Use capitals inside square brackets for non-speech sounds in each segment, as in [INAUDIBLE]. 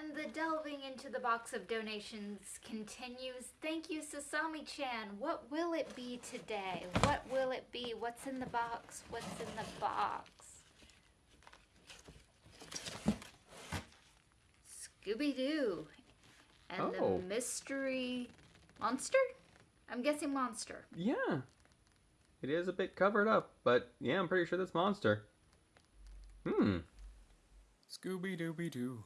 And the delving into the box of donations continues. Thank you, Sasami-chan. What will it be today? What will it be? What's in the box? What's in the box? Scooby-Doo and Oh. the mystery monster? I'm guessing monster. Yeah. It is a bit covered up, but yeah, I'm pretty sure that's Monster. Hmm. Scooby Dooby Doo,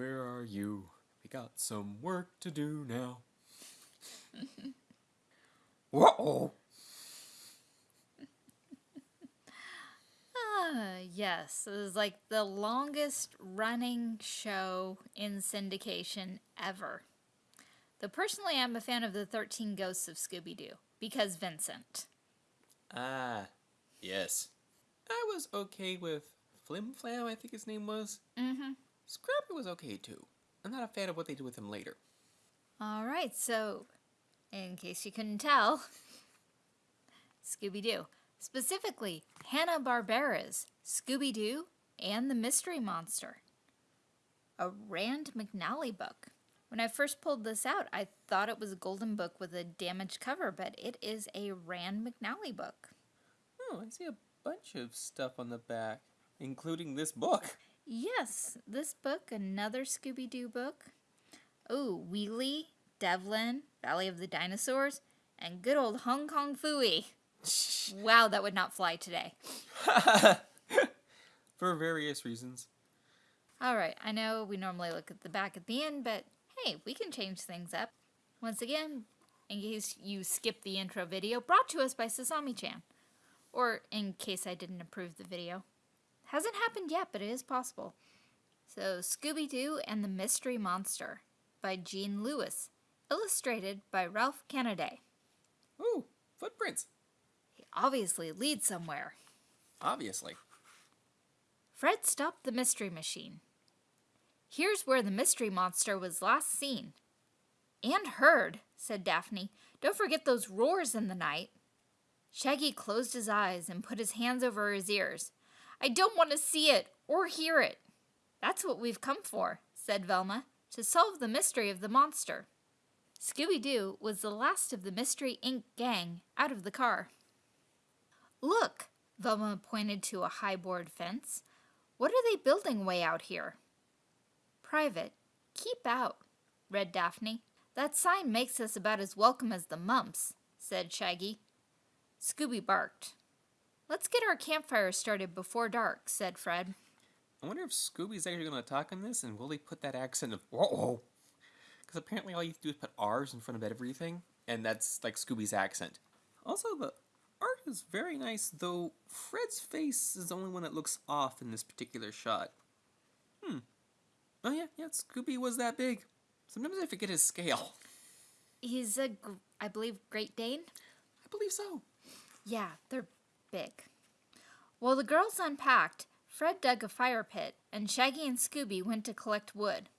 where are you? We got some work to do now. [LAUGHS] Whoa! Ah, yes. It was like the longest running show in syndication ever. Though personally, I'm a fan of the 13 Ghosts of Scooby Doo because Vincent. Ah, yes. I was okay with Flim Flam, I think his name was. Mm hmm. Scrappy was okay too. I'm not a fan of what they did with him later. All right, so in case you couldn't tell, [LAUGHS] Scooby Doo. Specifically, Hanna-Barbera's Scooby Doo and the Mystery Monster. A Rand McNally book. When I first pulled this out, I thought it was a golden book with a damaged cover, but it is a Rand McNally book. Oh, I see a bunch of stuff on the back, including this book. [LAUGHS] Yes, this book, another Scooby Doo book. Oh, Wheelie, Devlin, Valley of the Dinosaurs, and good old Hong Kong Phooey. [LAUGHS] Wow, that would not fly today. [LAUGHS] For various reasons. All right, I know we normally look at the back at the end, but hey, we can change things up. Once again, in case you skipped the intro video, brought to us by Sasami-chan. Or in case I didn't approve the video. Hasn't happened yet, but it is possible. So, Scooby-Doo and the Mystery Monster by Jean Lewis, illustrated by Ralph Kennedy. Ooh, footprints. He obviously leads somewhere. Obviously. Fred stopped the mystery machine. Here's where the mystery monster was last seen. And heard, said Daphne. Don't forget those roars in the night. Shaggy closed his eyes and put his hands over his ears. I don't want to see it or hear it. That's what we've come for, said Velma, to solve the mystery of the monster. Scooby Doo was the last of the Mystery Inc. gang out of the car. Look, Velma pointed to a high board fence. What are they building way out here? Private. Keep out, read Daphne. That sign makes us about as welcome as the mumps, said Shaggy. Scooby barked. Let's get our campfire started before dark, said Fred. I wonder if Scooby's actually going to talk on this, and will he put that accent of whoa? Because apparently all you have to do is put R's in front of everything, and that's like Scooby's accent. Also, the art is very nice, though Fred's face is the only one that looks off in this particular shot. Hmm. Oh yeah, yeah, Scooby was that big. Sometimes I forget his scale. He's a, gr- I believe, Great Dane? I believe so. Yeah, they're big. While the girls unpacked, Fred dug a fire pit, and Shaggy and Scooby went to collect wood.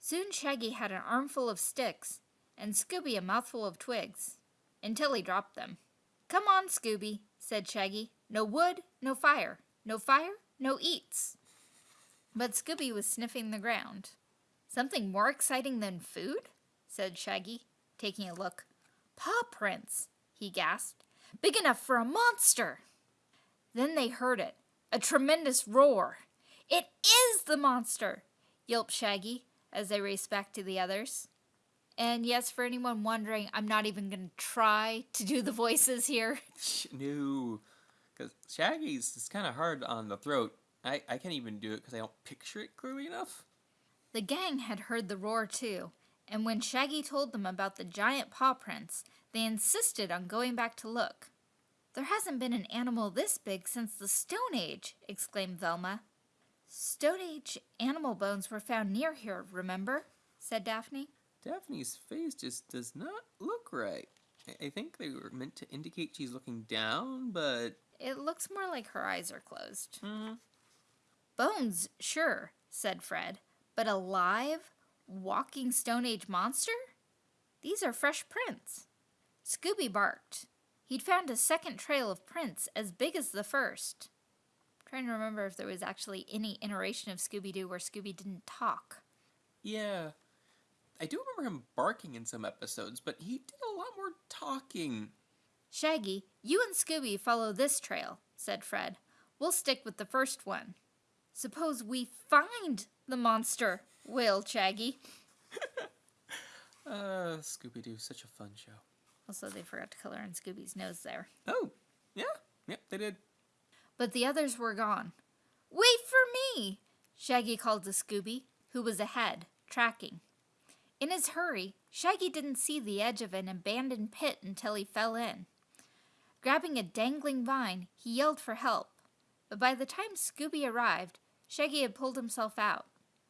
Soon Shaggy had an armful of sticks, and Scooby a mouthful of twigs, until he dropped them. Come on, Scooby, said Shaggy. No wood, no fire. No fire, no eats. But Scooby was sniffing the ground. Something more exciting than food? said Shaggy, taking a look. Paw prints, he gasped. Big enough for a monster. Then they heard it a tremendous roar. It is the monster, yelped Shaggy as they raced back to the others. And yes, for anyone wondering, I'm not even going to try to do the voices here. [LAUGHS] No, because Shaggy's is kind of hard on the throat. I, I can't even do it because I don't picture it clearly enough. The gang had heard the roar too, and when Shaggy told them about the giant paw prints, they insisted on going back to look. There hasn't been an animal this big since the Stone Age, exclaimed Velma. Stone Age animal bones were found near here, remember? said Daphne. Daphne's face just does not look right. I, I think they were meant to indicate she's looking down, but. It looks more like her eyes are closed. mhm. Bones, sure, said Fred, but a live, walking Stone Age monster? These are fresh prints. Scooby barked. He'd found a second trail of prints as big as the first. trying to remember if there was actually any iteration of Scooby Doo where Scooby didn't talk. Yeah. I do remember him barking in some episodes, but he did a lot more talking. Shaggy, you and Scooby follow this trail, said Fred. We'll stick with the first one. Suppose we find the monster, wailed Shaggy. [LAUGHS] Uh, Scooby Doo, such a fun show. Also, they forgot to color in Scooby's nose there. Oh, yeah, yep, they did. But the others were gone. Wait for me! Shaggy called to Scooby, who was ahead, tracking. In his hurry, Shaggy didn't see the edge of an abandoned pit until he fell in. Grabbing a dangling vine, he yelled for help. But by the time Scooby arrived, Shaggy had pulled himself out.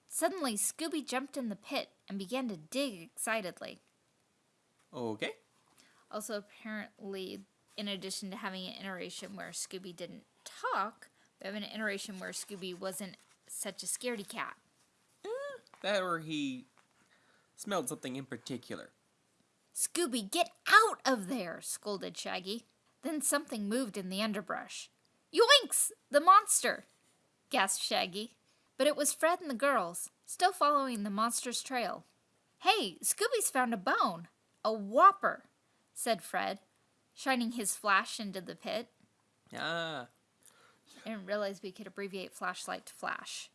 Suddenly, Scooby jumped in the pit and began to dig excitedly. Okay. Also, apparently, in addition to having an iteration where Scooby didn't talk, we have an iteration where Scooby wasn't such a scaredy cat. Mm, that or he smelled something in particular. Scooby, get out of there! scolded Shaggy. Then something moved in the underbrush. Yoinks! The monster! gasped Shaggy. But it was Fred and the girls, still following the monster's trail. Hey, Scooby's found a bone! A whopper! Said Fred, shining his flash into the pit. Ah, I didn't realize we could abbreviate flashlight to flash.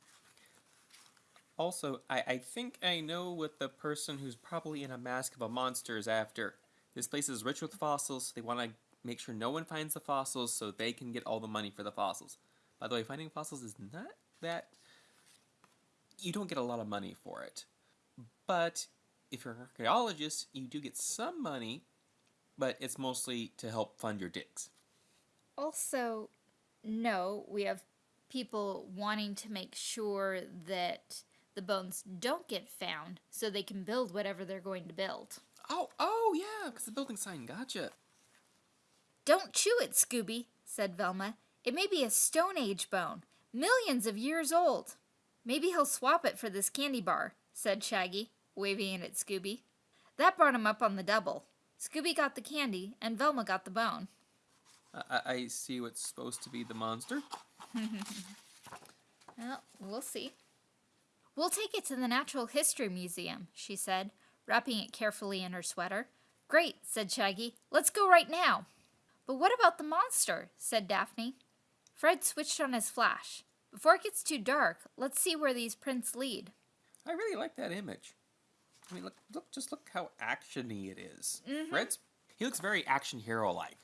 Also, I, I think I know what the person who's probably in a mask of a monster is after. This place is rich with fossils, so they want to make sure no one finds the fossils so they can get all the money for the fossils. By the way, finding fossils is not that. You don't get a lot of money for it. But if you're an archaeologist, you do get some money, but it's mostly to help fund your digs. Also, no, we have people wanting to make sure that the bones don't get found so they can build whatever they're going to build. Oh, oh yeah, because the building sign, gotcha. Don't chew it, Scooby, said Velma. It may be a Stone Age bone, millions of years old. Maybe he'll swap it for this candy bar, said Shaggy, waving it at Scooby. That brought him up on the double. Scooby got the candy, and Velma got the bone. I, I see what's supposed to be the monster. [LAUGHS] Well, we'll see. We'll take it to the Natural History Museum, she said, wrapping it carefully in her sweater. Great, said Shaggy. Let's go right now. But what about the monster? said Daphne. Fred switched on his flash. Before it gets too dark, let's see where these prints lead. I really like that image. I mean, look, look, just look how actiony it is. Mm-hmm. Fred's, he looks very action hero like.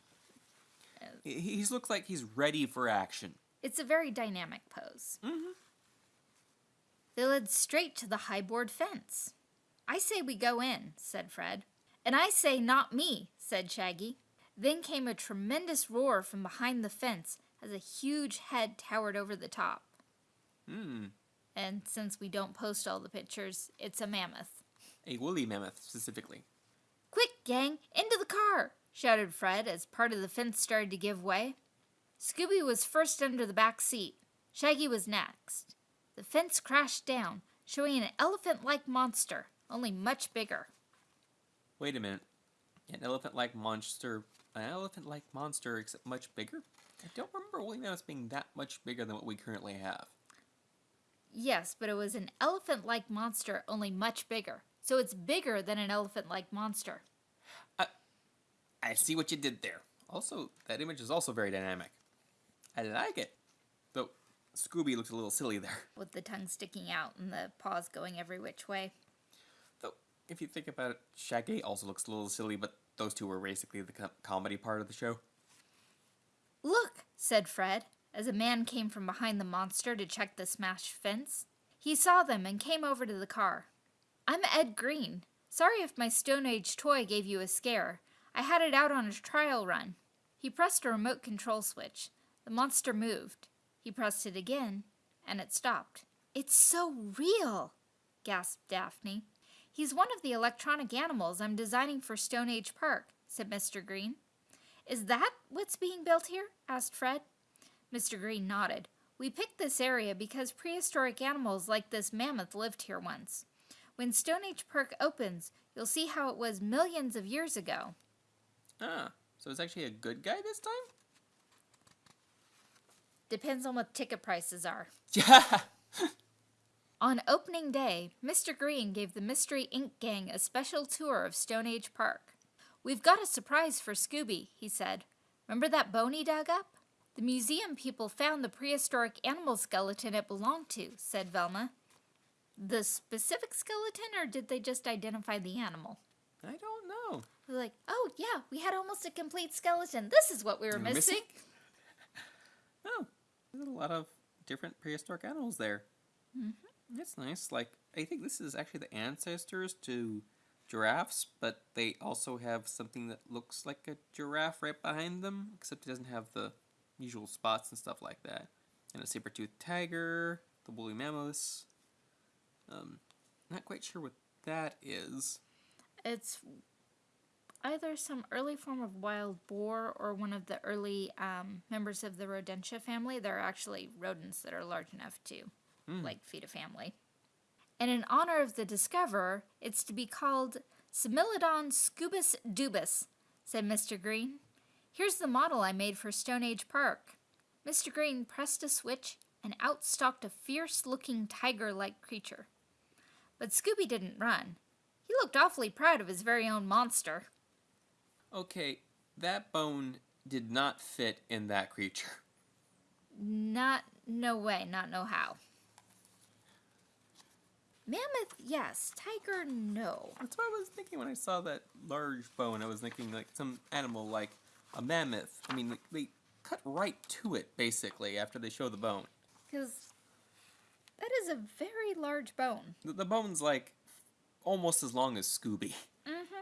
He he's looks like he's ready for action. It's a very dynamic pose. Mhm. They led straight to the high board fence. I say we go in, said Fred. And I say not me, said Shaggy. Then came a tremendous roar from behind the fence as a huge head towered over the top. Hmm. And since we don't post all the pictures, it's a mammoth. A woolly mammoth specifically. Quick, gang, into the car! shouted Fred as part of the fence started to give way. Scooby was first under the back seat. Shaggy was next. The fence crashed down, showing an elephant like monster, only much bigger. Wait a minute. An elephant-like monster. An elephant-like monster, except much bigger. I don't remember woolly mammoths being that much bigger than what we currently have. Yes, but it was an elephant like monster, only much bigger. So it's bigger than an elephant like monster. I see what you did there. Also, that image is also very dynamic. I like it. Though Scooby looks a little silly there. [LAUGHS] With the tongue sticking out and the paws going every which way. Though, if you think about it, Shaggy also looks a little silly, but those two were basically the co- comedy part of the show. Look, said Fred, as a man came from behind the monster to check the smashed fence. He saw them and came over to the car. I'm Ed Green. Sorry if my Stone Age toy gave you a scare. I had it out on a trial run. He pressed a remote control switch. The monster moved. He pressed it again, and it stopped. It's so real, gasped Daphne. He's one of the electronic animals I'm designing for Stone Age Park, said Mr. Green. Is that what's being built here? asked Fred. Mr. Green nodded. We picked this area because prehistoric animals like this mammoth lived here once. When Stone Age Park opens, you'll see how it was millions of years ago. Ah, so it's actually a good guy this time? Depends on what ticket prices are. [LAUGHS] Yeah! On opening day, Mr. Green gave the Mystery Inc. Gang a special tour of Stone Age Park. We've got a surprise for Scooby, he said. Remember that bone he dug up? The museum people found the prehistoric animal skeleton it belonged to, said Velma. The specific skeleton, or did they just identify the animal? I don't know. They're like, oh yeah, we had almost a complete skeleton. This is what we were missing. missing? [LAUGHS] Oh, there's a lot of different prehistoric animals there. Mm-hmm. That's nice. Like, I think this is actually the ancestors to giraffes, but they also have something that looks like a giraffe right behind them, except it doesn't have the usual spots and stuff like that. And a saber-toothed tiger, the woolly mammoths. Um, not quite sure what that is. It's either some early form of wild boar or one of the early um, members of the Rodentia family. There are actually rodents that are large enough to, like, feed a family. And in honor of the discoverer, it's to be called Similodon scubus dubus, said Mr. Green. Here's the model I made for Stone Age Park. Mr. Green pressed a switch and out stalked a fierce looking tiger like creature. But Scooby didn't run. He looked awfully proud of his very own monster. Okay, that bone did not fit in that creature. Not, no way, not no how. Mammoth, yes. Tiger, no. That's what I was thinking when I saw that large bone. I was thinking like some animal like a mammoth. I mean, they cut right to it basically after they show the bone. Because that is a very large bone. The, the bone's like almost as long as Scooby. Mm-hmm.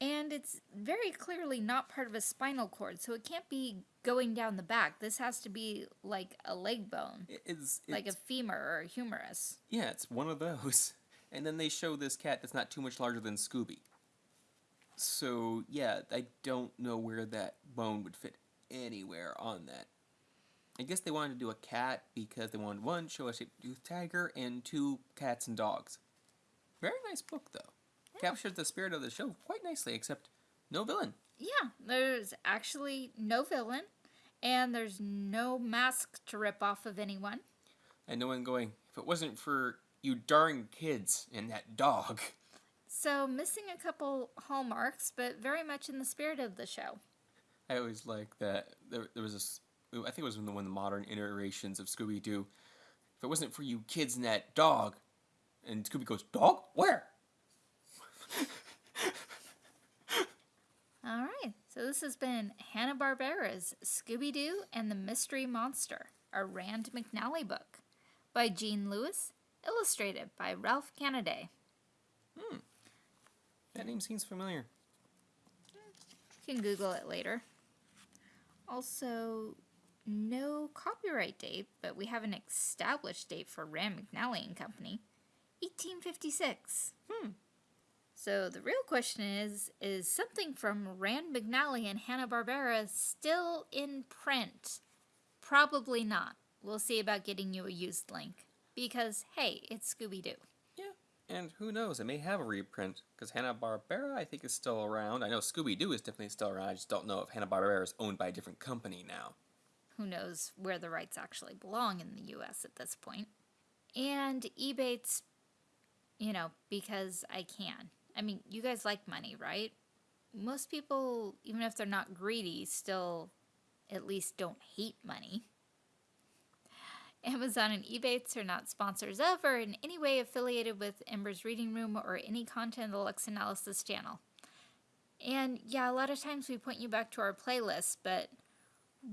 And it's very clearly not part of a spinal cord, so it can't be going down the back. This has to be like a leg bone, It- It's, like a femur or a humerus. yeah, it's one of those. [LAUGHS] And then they show this cat that's not too much larger than Scooby. So yeah, I don't know where that bone would fit anywhere on that. I guess they wanted to do a cat because they wanted one show a saber-toothed tiger and two cats and dogs. Very nice book though. Captures the spirit of the show quite nicely, except no villain. Yeah, there's actually no villain, and there's no mask to rip off of anyone. And no one going, if it wasn't for you darn kids and that dog. So, missing a couple hallmarks, but very much in the spirit of the show. I always like that. There, there was this. I think it was in the one of the modern iterations of Scooby Doo. If it wasn't for you kids and that dog, and Scooby goes, "Dog, where?" [LAUGHS] All right, so this has been Hanna-Barbera's Scooby-Doo and the Mystery Monster, a Rand McNally book, by Gene Lewis, illustrated by Ralph Canaday. Hmm. That name seems familiar. You can Google it later. Also, no copyright date, but we have an established date for Rand McNally and Company, 1856. Hmm. So the real question is, is something from Rand McNally and Hanna-Barbera still in print? Probably not. We'll see about getting you a used link. Because, hey, it's Scooby-Doo. Yeah, and who knows? It may have a reprint because Hanna Barbera, I think, is still around. I know Scooby Doo is definitely still around. I just don't know if Hanna Barbera is owned by a different company now. Who knows where the rights actually belong in the US at this point. And Ebates, you know, because I can. I mean, you guys like money, right? Most people, even if they're not greedy, still at least don't hate money. Amazon and Ebates are not sponsors of or in any way affiliated with Ember's Reading Room or any content of the Lux Analysis channel. And yeah, a lot of times we point you back to our playlist, but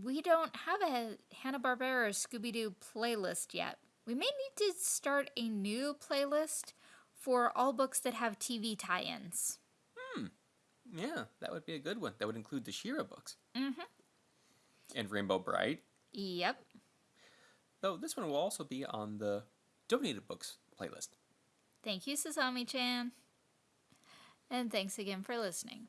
we don't have a Hanna-Barbera Scooby-Doo playlist yet. We may need to start a new playlist for all books that have TV tie-ins. Hmm. Yeah, that would be a good one. That would include the She-Ra books. Mm-hmm. And Rainbow Brite. Yep. Though this one will also be on the donated books playlist. Thank you, Sasami-chan. And thanks again for listening.